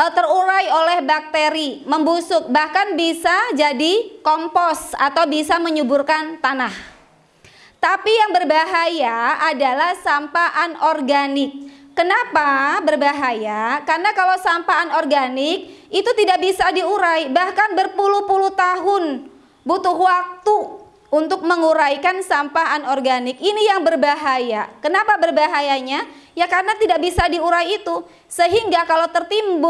Eh, terurai oleh bakteri, membusuk, bahkan bisa jadi kompos atau bisa menyuburkan tanah. Tapi yang berbahaya adalah sampah anorganik. Kenapa berbahaya? Karena kalau sampah anorganik itu tidak bisa diurai, bahkan berpuluh-puluh tahun butuh waktu untuk menguraikan sampah anorganik. Ini yang berbahaya. Kenapa berbahayanya? Ya karena tidak bisa diurai itu. Sehingga kalau tertimbun